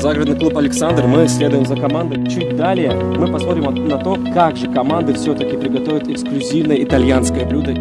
Загородный клуб «Александр». Мы следуем за командой. Чуть далее мы посмотрим на то, как же команды все-таки приготовят эксклюзивное итальянское блюдо.